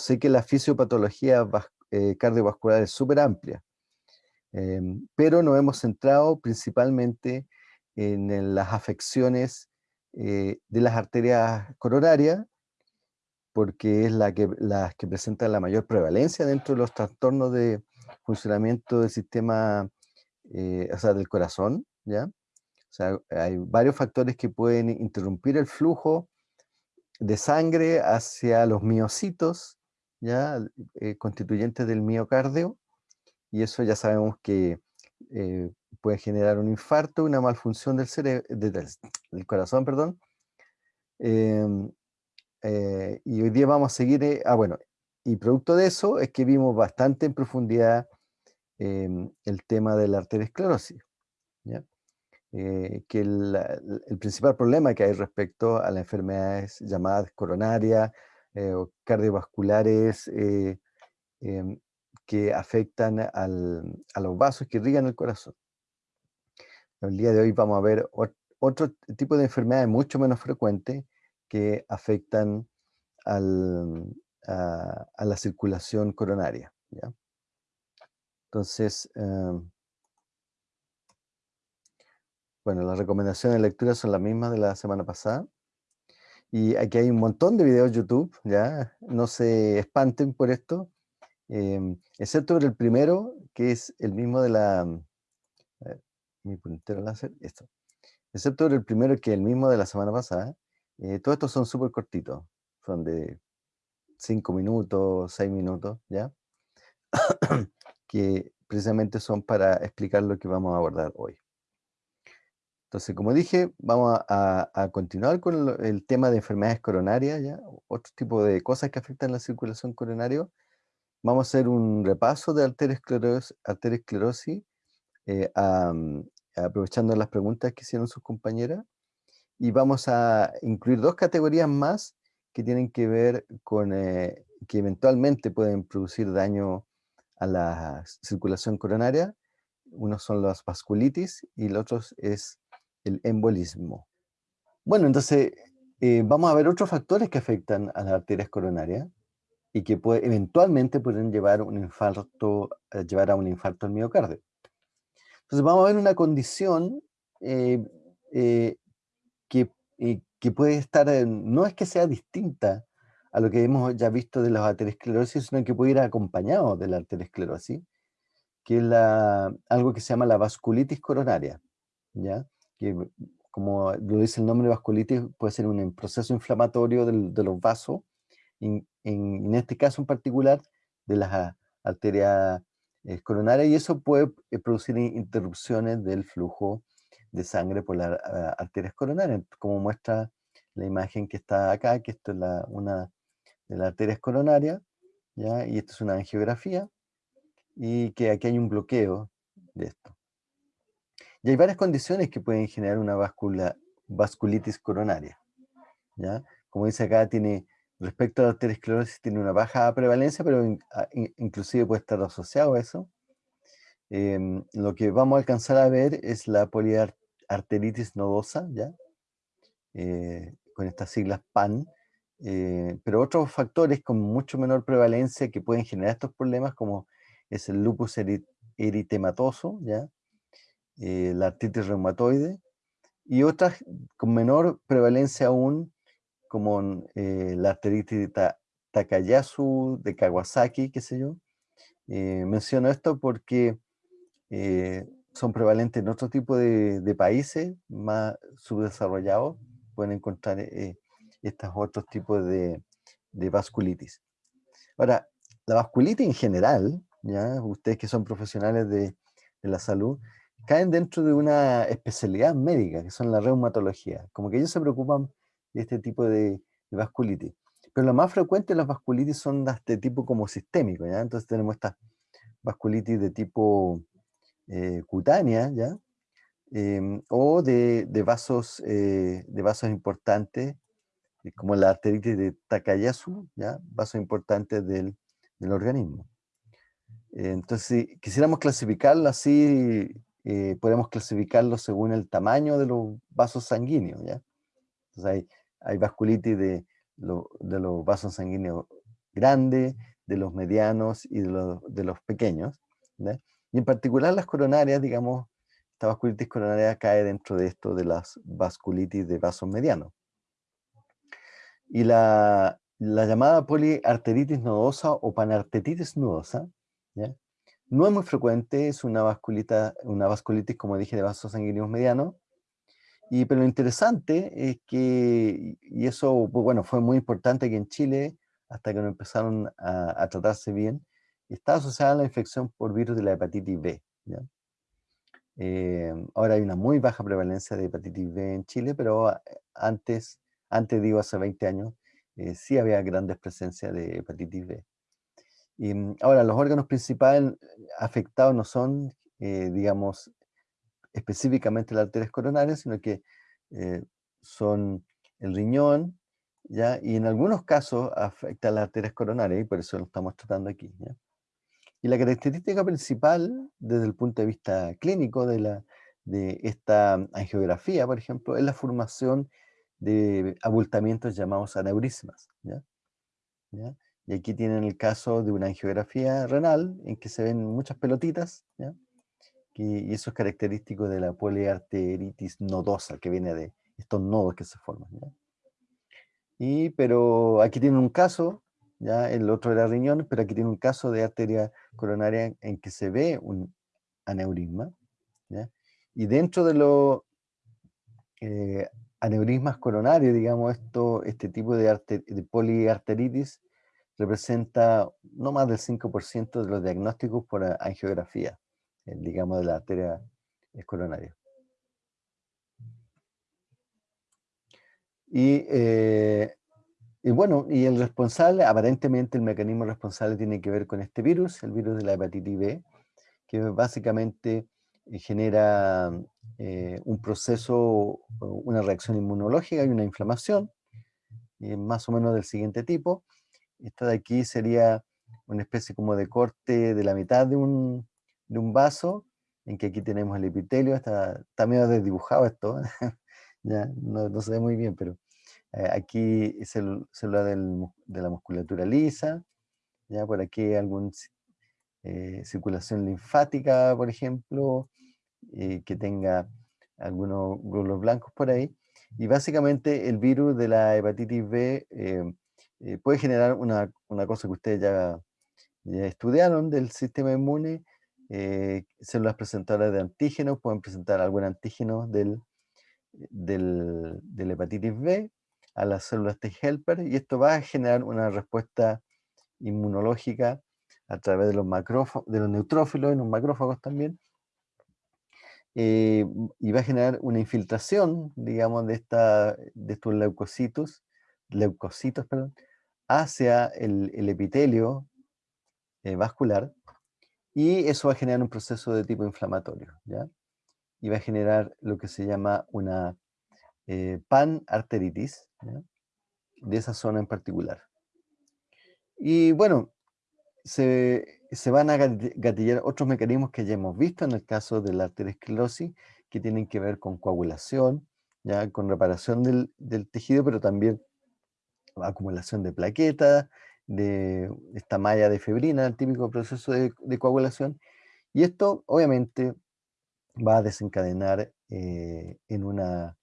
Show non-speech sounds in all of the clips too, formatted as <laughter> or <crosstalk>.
sé que la fisiopatología cardiovascular es súper amplia, em, pero nos hemos centrado principalmente en las afecciones de las arterias coronarias, porque es la que, las que presentan la mayor prevalencia dentro de los trastornos de funcionamiento del sistema, o sea, del corazón, ¿ya? O sea, hay varios factores que pueden interrumpir el flujo de sangre hacia los miocitos, ya eh, constituyentes del miocardio, y eso ya sabemos que eh, puede generar un infarto, una malfunción del, del, corazón, perdón. Em, eh, y hoy día vamos a seguir, ah bueno, y producto de eso es que vimos bastante en profundidad em, el tema de la arteriosclerosis. ¿ya? Eh, que el, principal problema que hay respecto a las enfermedades llamadas coronarias eh, o cardiovasculares eh, em, que afectan a los vasos que irrigan el corazón. El día de hoy vamos a ver otro tipo de enfermedades mucho menos frecuentes que afectan a, la circulación coronaria. Entonces, em, bueno, las recomendaciones de lectura son las mismas de la semana pasada. Y aquí hay un montón de videos YouTube, ¿ya? No se espanten por esto, em, excepto por el primero, que es el mismo de la... mi puntero láser, esto. Excepto por el primero, que es el mismo de la semana pasada. Eh, todos estos son súper cortitos, son de 5 minutos, 6 minutos, ¿ya? <coughs> que precisamente son para explicar lo que vamos a abordar hoy. Entonces, como dije, vamos a, continuar con el, tema de enfermedades coronarias, ¿ya? otro tipo de cosas que afectan la circulación coronaria. Vamos a hacer un repaso de arteriosclerosis, eh, mm, aprovechando las preguntas que hicieron sus compañeras. Y vamos a incluir dos categorías más que tienen que ver con eh, que eventualmente pueden producir daño a la circulación coronaria. Unos son las vasculitis y el otro es el embolismo. Bueno, entonces eh, vamos a ver otros factores que afectan a las arterias coronarias y que puede, eventualmente pueden llevar, un infarto, eh, llevar a un infarto al miocardio. Entonces vamos a ver una condición eh, que, que, puede estar, no es que sea distinta a lo que hemos ya visto de la arteriosclerosis, sino que puede ir acompañado de la arteriosclerosis, que es la, algo que se llama la vasculitis coronaria. ¿ya? Que como lo dice el nombre vasculitis, puede ser un proceso inflamatorio de los vasos, en, en, este caso en particular de las arterias eh, coronarias, y eso puede eh, producir interrupciones del flujo de sangre por las arterias coronarias, como muestra la imagen que está acá, que esto es la, una de las arterias coronarias, ¿ya? y esto es una angiografía, y que aquí hay un bloqueo de esto. Y hay varias condiciones que pueden generar una vasculitis coronaria. ¿ya? Como dice acá, tiene, respecto a la arteriosclerosis, tiene una baja prevalencia, pero inclusive puede estar asociado a eso. Em, lo que vamos a alcanzar a ver es la poliarteritis nodosa, ¿ya? Eh, con estas siglas PAN, eh, pero otros factores con mucho menor prevalencia que pueden generar estos problemas, como es el lupus eritematoso, ¿ya? Eh, la artritis reumatoide, y otras con menor prevalencia aún, como eh, la artritis de Takayasu, de Kawasaki, qué sé yo. Eh, menciono esto porque son prevalentes en otro tipo de, países más subdesarrollados, pueden encontrar estos otros tipos de, vasculitis. Ahora, la vasculitis en general, ¿ya? ustedes que son profesionales de, de la salud, caen dentro de una especialidad médica, que son la reumatología. Como que ellos se preocupan de este tipo de, vasculitis. Pero lo más frecuente las vasculitis son de este tipo como sistémico, ¿ya? Entonces tenemos esta vasculitis de tipo eh, cutánea, ¿ya? Em, o de, vasos, eh, de vasos importantes, eh, como la arteritis de Takayasu, ¿ya? Vasos importantes del, del organismo. Entonces, si quisiéramos clasificarlo así eh, podemos clasificarlo según el tamaño de los vasos sanguíneos, ¿ya? Entonces hay, vasculitis de, de los vasos sanguíneos grandes, de los medianos y de los, de los pequeños. Y en particular las coronarias, digamos, esta vasculitis coronaria cae dentro de esto de las vasculitis de vasos medianos. Y la, la llamada poliarteritis nodosa o panarteritis nodosa, no es muy frecuente, es una, vasculita, una vasculitis, como dije, de vasos sanguíneos medianos, y, pero lo interesante es que, y eso bueno, fue muy importante aquí en Chile, hasta que no empezaron a, tratarse bien, está asociada a la infección por virus de la hepatitis B. Eh, ahora hay una muy baja prevalencia de hepatitis B en Chile, pero eh, antes, antes digo hace 20 años, eh, sí había grandes presencias de hepatitis B. Y, mm, ahora, los órganos principales afectados no son, digamos, específicamente las arterias coronarias, sino que son el riñón, ¿ya? y en algunos casos afecta las arterias coronarias, y por eso lo estamos tratando aquí. ¿ya? Y la característica principal, desde el punto de vista clínico de, la, de esta angiografía, por ejemplo, es la formación de abultamientos llamados aneurismas. ¿ya? Y aquí tienen el caso de una angiografía renal, en que se ven muchas pelotitas, ¿ya? y eso es característico de la poliarteritis nodosa, que viene de estos nodos que se forman. Y, pero aquí tienen un caso ya el otro era riñón, pero aquí tiene un caso de arteria coronaria en que se ve un aneurisma, y dentro de los eh, aneurismas coronarios, digamos, esto, este tipo de, de poliarteritis representa no más del 5% de los diagnósticos por angiografía, eh, digamos, de la arteria coronaria. Y eh, y bueno, y el responsable, aparentemente el mecanismo responsable tiene que ver con este virus, el virus de la hepatitis B, que básicamente eh, genera eh, un proceso, una reacción inmunológica y una inflamación, más o menos del siguiente tipo. Esta de aquí sería una especie como de corte de la mitad de un, de un vaso, en que aquí tenemos el epitelio, está, está medio desdibujado esto, <laughs> ya no, no se ve muy bien, pero eh, aquí célula de la musculatura lisa, ya por aquí alguna eh, circulación linfática, por ejemplo, eh, que tenga algunos glóbulos blancos por ahí. Y básicamente el virus de la hepatitis B puede generar una, cosa que ustedes ya, estudiaron del sistema inmune, células presentadoras de antígenos, pueden presentar algún antígeno del, del, del hepatitis B, a las células T-helper y esto va a generar una respuesta inmunológica a través de los, de los neutrófilos y los macrófagos también, eh, y va a generar una infiltración, digamos, de, esta, de estos leucocitos, leucocitos perdón, hacia el, epitelio eh, vascular, y eso va a generar un proceso de tipo inflamatorio, ¿ya? Y va a generar lo que se llama una eh, panarteritis, de esa zona en particular. Y bueno, se, van a gatillar otros mecanismos que ya hemos visto en el caso de la arteriosclerosis, que tienen que ver con coagulación, ya con reparación del, tejido, pero también acumulación de plaquetas, de esta malla de febrina, el típico proceso de, coagulación. Y esto obviamente va a desencadenar eh, en una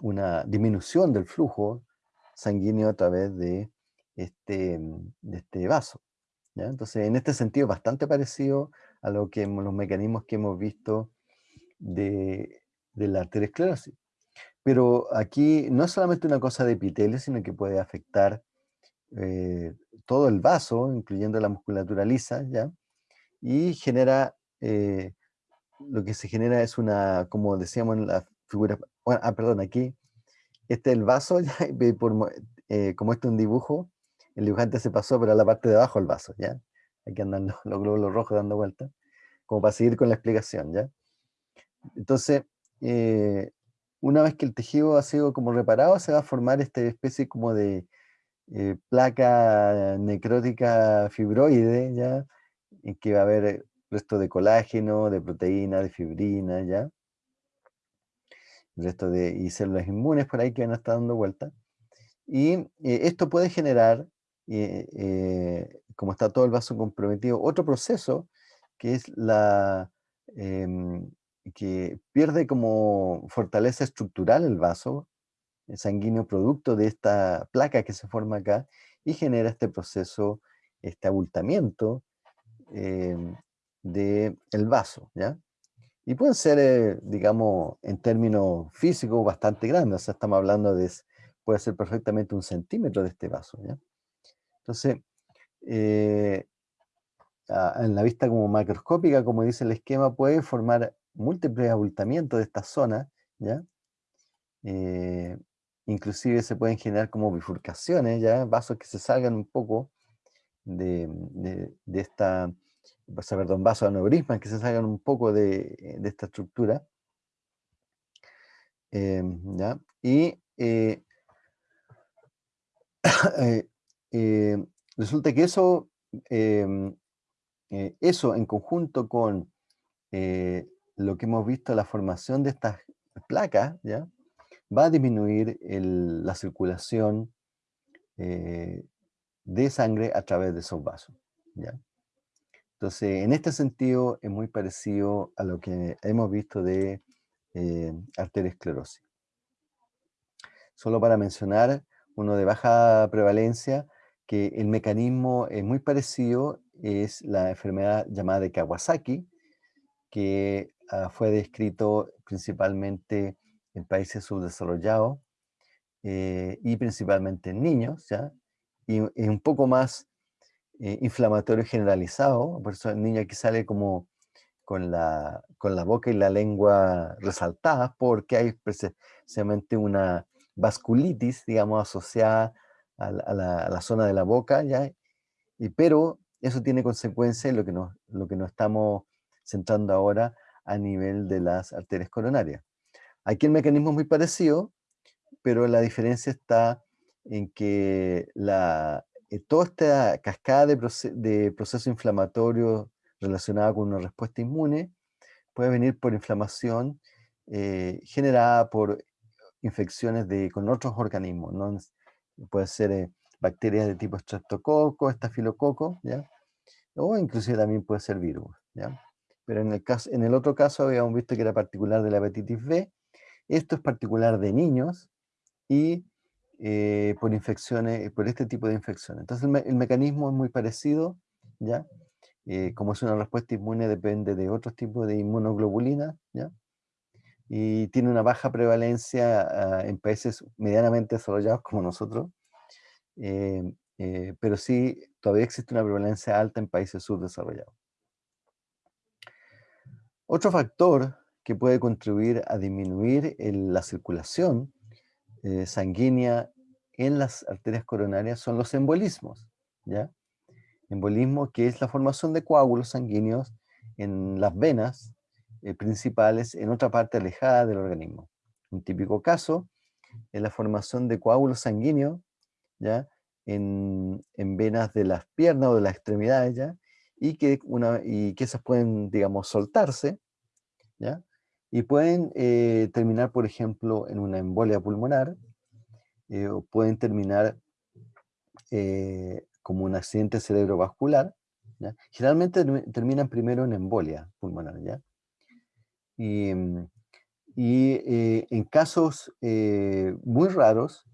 una disminución del flujo sanguíneo a través de este, de este vaso. Entonces, en este sentido, bastante parecido a lo que los mecanismos que hemos visto de, de la arteriosclerosis. Pero aquí no es solamente una cosa de epitelio, sino que puede afectar eh, todo el vaso, incluyendo la musculatura lisa, ¿ya? Y genera, eh, lo que se genera es una, como decíamos en la figura ah, perdón, aquí, este es el vaso, <laughs> por, eh, como este es un dibujo, el dibujante se pasó, pero a la parte de abajo el vaso, ¿ya? Aquí andan <laughs> los, glóbulos rojos dando vueltas, como para seguir con la explicación, ¿ya? Entonces, eh, una vez que el tejido ha sido como reparado, se va a formar esta especie como de eh, placa necrótica fibroide, ¿ya? En que va a haber resto de colágeno, de proteína, de fibrina, ¿ya? resto de células inmunes por ahí que van a estar dando vuelta. Y eh, esto puede generar eh, como está todo el vaso comprometido, otro proceso que es la em, que pierde como fortaleza estructural el vaso sanguíneo producto de esta placa que se forma acá y genera este proceso, este abultamiento em, del vaso, ¿ya? Y pueden ser, eh, digamos, en términos físicos bastante grandes, o sea, estamos hablando de, puede ser perfectamente un centímetro de este vaso, ¿ya? Entonces, eh, en la vista como macroscópica, como dice el esquema, puede formar múltiples abultamientos de esta zona, ¿ya? Eh, inclusive se pueden generar como bifurcaciones, ¿ya? Vasos que se salgan un poco de, de, esta, perdón, vasos aneurismas que se salgan un poco de, de esta estructura. Em, ¿ya? Y <coughs> eh, eh, resulta que eso eh, eso en conjunto con eh, lo que hemos visto, la formación de estas placas, ¿ya? va a disminuir la circulación eh, de sangre a través de esos vasos. ¿ya? Entonces, en este sentido, es muy parecido a lo que hemos visto de arteriosclerosis. Solo para mencionar, uno de baja prevalencia, que el mecanismo es muy parecido es la enfermedad llamada de Kawasaki, que ah, fue descrito principalmente en países subdesarrollados eh, y principalmente en niños, ¿ya? Y es un poco más eh, inflamatorio generalizado, por eso el niño aquí sale como con la, con la boca y la lengua resaltadas, porque hay precisamente una vasculitis, digamos, asociada a la, a la zona de la boca, ¿ya? Y, pero eso tiene consecuencias en lo que, nos, lo que nos estamos centrando ahora a nivel de las arterias coronarias. Aquí el mecanismo es muy parecido, pero la diferencia está en que la, eh, toda esta cascada de, de procesos inflamatorios relacionada con una respuesta inmune puede venir por inflamación eh, generada por infecciones de, con otros organismos. ¿no? Puede ser eh, bacterias de tipo estreptococo, estafilococo, ¿ya? o inclusive también puede ser virus. ¿ya? Pero en el, caso, en el otro caso habíamos visto que era particular de la hepatitis B, esto es particular de niños y eh, por infecciones, por este tipo de infecciones. Entonces el, mecanismo es muy parecido, ¿ya? Eh, como es una respuesta inmune depende de otros tipos de inmunoglobulina, ¿ya? Y tiene una baja prevalencia ah, en países medianamente desarrollados como nosotros, eh, eh, pero sí todavía existe una prevalencia alta en países subdesarrollados. Otro factor que puede contribuir a disminuir la circulación eh, sanguínea en las arterias coronarias son los embolismos. ¿ya? Embolismo que es la formación de coágulos sanguíneos en las venas principales en otra parte alejada del organismo. Un típico caso es la formación de coágulos sanguíneos ¿ya? En, venas de las piernas o de las extremidades, ¿ya? Y que, una, y que esas pueden, digamos, soltarse, ¿ya? Y pueden eh, terminar, por ejemplo, en una embolia pulmonar, eh, o pueden terminar eh, como un accidente cerebrovascular, ¿ya? Generalmente terminan primero en embolia pulmonar, ¿ya? Y, mm, y en casos muy raros,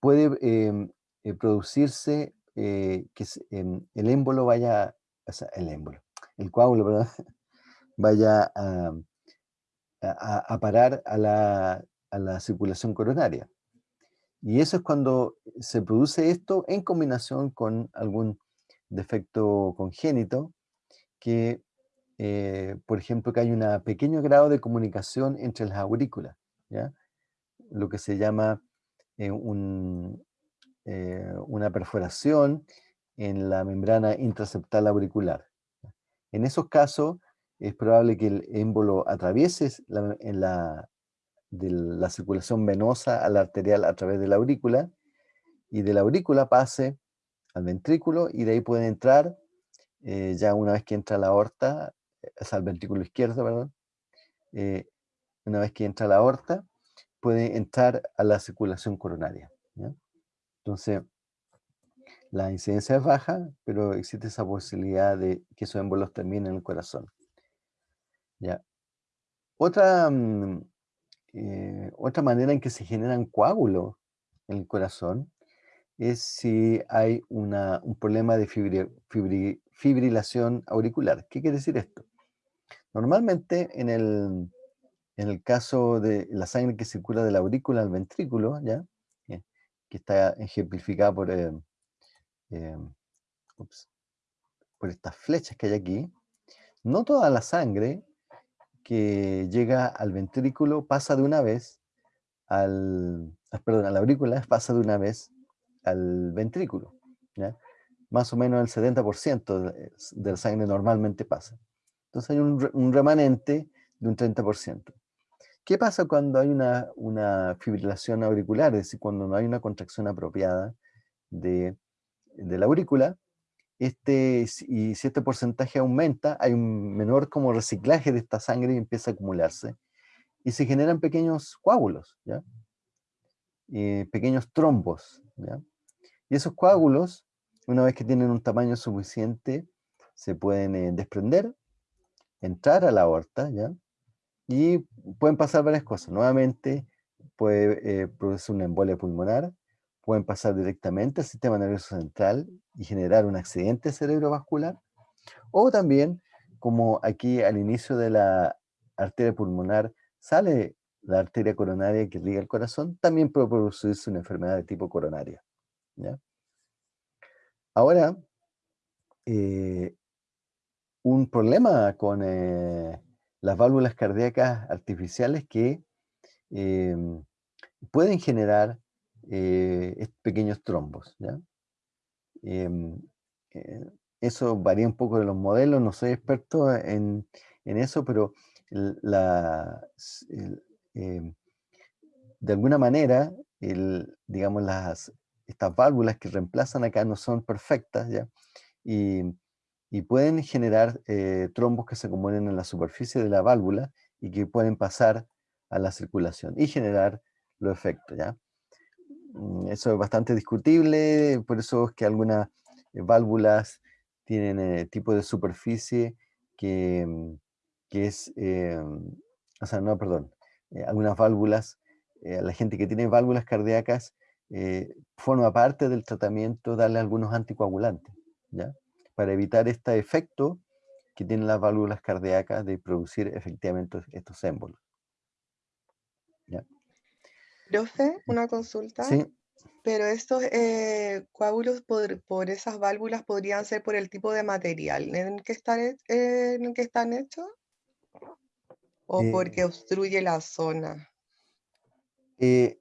puede em, producirse que em, el émbolo vaya, o sea, el émbolo, el coágulo, ¿verdad? <laughs> vaya a, a, parar a la, a la circulación coronaria. Y eso es cuando se produce esto en combinación con algún defecto congénito, que, por ejemplo, que hay un pequeño grado de comunicación entre las aurículas, ¿ya? lo que se llama eh, una perforación en la membrana intraceptal auricular. En esos casos es probable que el émbolo atraviese la, en la, de la circulación venosa a la arterial a través de la aurícula y de la aurícula pase al ventrículo y de ahí puede entrar, eh, ya una vez que entra la aorta, es al ventrículo izquierdo, perdón, eh, una vez que entra la aorta, puede entrar a la circulación coronaria. Entonces, La incidencia es baja, pero existe esa posibilidad de que esos émbolos terminen en el corazón. ¿Ya? Otra, mm, eh, otra manera en que se generan coágulos en el corazón es si hay una, un problema de fibrilación auricular. ¿Qué quiere decir esto? Normalmente en el, en el caso de la sangre que circula de la aurícula al ventrículo, ¿ya? Eh, que está ejemplificada por, eh, por estas flechas que hay aquí, no toda la sangre que llega al ventrículo pasa de una vez al, ah, perdón, a la aurícula pasa de una vez al ventrículo. Más o menos el 70% de la sangre normalmente pasa. Entonces hay un, remanente de un 30%. ¿Qué pasa cuando hay una, una, fibrilación auricular? Es decir, cuando no hay una contracción apropiada de, de la aurícula, este, y si este porcentaje aumenta, hay un menor como reciclaje de esta sangre y empieza a acumularse. Y se generan pequeños coágulos, ¿ya? Eh, pequeños trombos. ¿ya? Y esos coágulos, una vez que tienen un tamaño suficiente, se pueden eh, desprender, entrar a la aorta, ¿ya? y pueden pasar varias cosas. Nuevamente, puede eh, producir una embolia pulmonar, pueden pasar directamente al sistema nervioso central y generar un accidente cerebrovascular, o también, como aquí al inicio de la arteria pulmonar sale la arteria coronaria que liga el corazón, también puede producirse una enfermedad de tipo coronaria. Ahora, eh, un problema con eh, las válvulas cardíacas artificiales que em, pueden generar eh, pequeños trombos. Em, eh, eso varía un poco de los modelos, no soy experto en, eso, pero em, de alguna manera, digamos, las, estas válvulas que reemplazan acá no son perfectas, ¿ya? Y, pueden generar eh, trombos que se acumulen en la superficie de la válvula y que pueden pasar a la circulación y generar los efectos, ¿ya? Mm, eso es bastante discutible, por eso es que algunas eh, válvulas tienen eh, tipo de superficie que, mm, es, eh, o sea, no, perdón, algunas válvulas, la gente que tiene válvulas cardíacas, forma parte del tratamiento darle algunos anticoagulantes, ¿ya? Para evitar este efecto que tienen las válvulas cardíacas de producir efectivamente estos émbolos. Profe, una consulta. Sí. Pero estos eh, coágulos por, esas válvulas podrían ser por el tipo de material en que están, en que están hechos o porque eh. obstruye la zona. Eh,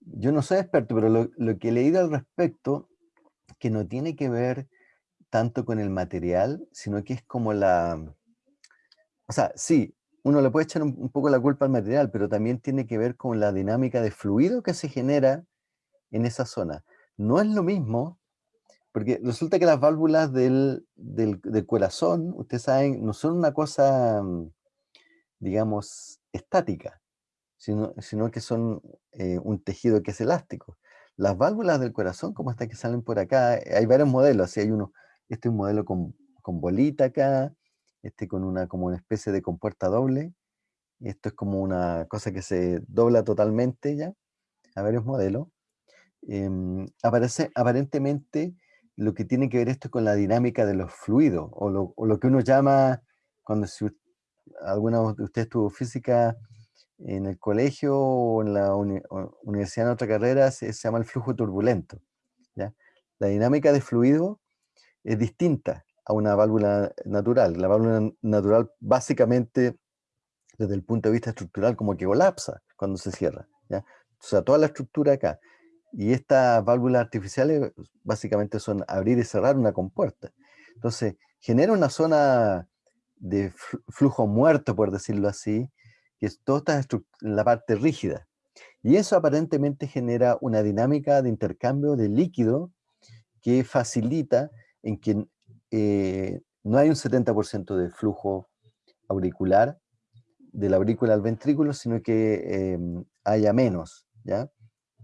yo no soy experto, pero lo, lo, que he leído al respecto, que no tiene que ver tanto con el material, sino que es como la... O sea, sí, uno le puede echar un, poco la culpa al material, pero también tiene que ver con la dinámica de fluido que se genera en esa zona. No es lo mismo, porque resulta que las válvulas del, corazón, ustedes saben, no son una cosa, mm, digamos, estática, sino, sino que son eh, un tejido que es elástico. Las válvulas del corazón, como estas que salen por acá, hay varios modelos, así hay uno, este es un modelo con, con bolita acá, este con una, como una especie de compuerta doble. Esto es como una cosa que se dobla totalmente ya, a varios modelos. Em, aparece, aparentemente lo que tiene que ver esto con la dinámica de los fluidos, o lo, que uno llama, cuando si alguno de ustedes tuvo física en el colegio o en la universidad en otra carrera, se, se, llama el flujo turbulento. ¿ya? La dinámica de fluido es distinta a una válvula natural. La válvula natural básicamente, desde el punto de vista estructural, como que colapsa cuando se cierra. ¿ya? O sea, toda la estructura acá. Y estas válvulas artificiales básicamente son abrir y cerrar una compuerta. Entonces, genera una zona de flujo muerto, por decirlo así, que es toda la parte rígida. Y eso aparentemente genera una dinámica de intercambio de líquido que facilita en que eh, no hay un 70% de flujo auricular, de la aurícula al ventrículo, sino que em, haya menos, ¿ya?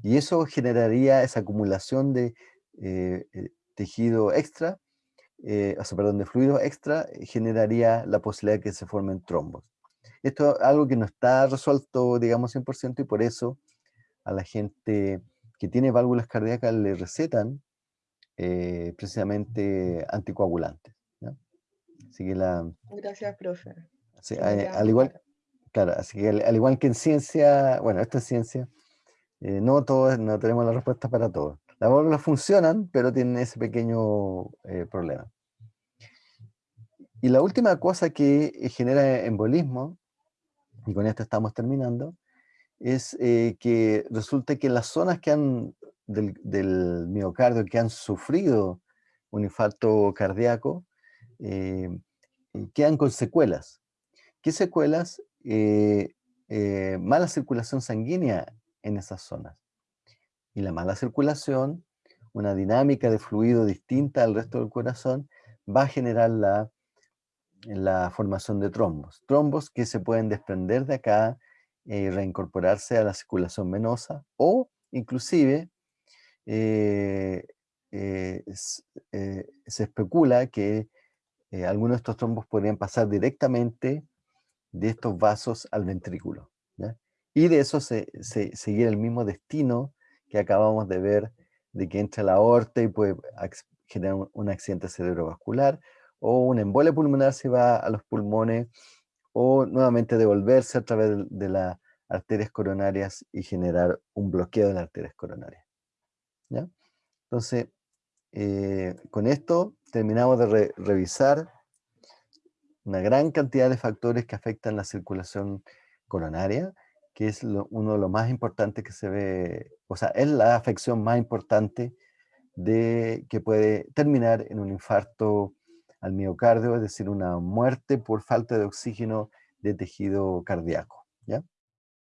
Y eso generaría esa acumulación de eh, eh, tejido extra, o sea, perdón, de fluido extra, generaría la posibilidad de que se formen trombos. Esto es algo que no está resuelto, digamos, 100% y por eso a la gente que tiene válvulas cardíacas le recetan precisamente anticoagulantes. Así que la... Gracias, profe. al igual, claro, así que al, igual que en ciencia, bueno, esto es ciencia, eh, no todos, no tenemos la respuesta para todo. Las válvulas funcionan, pero tienen ese pequeño eh, problema. Y la última cosa que eh, genera embolismo, y con esto estamos terminando, es que resulta que las zonas que han, del, miocardio que han sufrido un infarto cardíaco, eh, quedan con secuelas. ¿Qué secuelas? Eh, eh, mala circulación sanguínea en esas zonas. Y la mala circulación, una dinámica de fluido distinta al resto del corazón, va a generar la, la formación de trombos. Trombos que se pueden desprender de acá y reincorporarse a la circulación venosa o inclusive se especula que eh, algunos de estos trombos podrían pasar directamente de estos vasos al ventrículo. Y de eso se, seguir el mismo destino que acabamos de ver, de que entra la aorta y puede generar un, accidente cerebrovascular, o una embolia pulmonar se va a los pulmones, o nuevamente devolverse a través de, las arterias coronarias y generar un bloqueo de las arterias coronarias. Entonces, eh, con esto terminamos de revisar una gran cantidad de factores que afectan la circulación coronaria, que es uno de los más importantes que se ve, o sea, es la afección más importante de, que puede terminar en un infarto al miocardio, es decir, una muerte por falta de oxígeno de tejido cardíaco. ¿ya?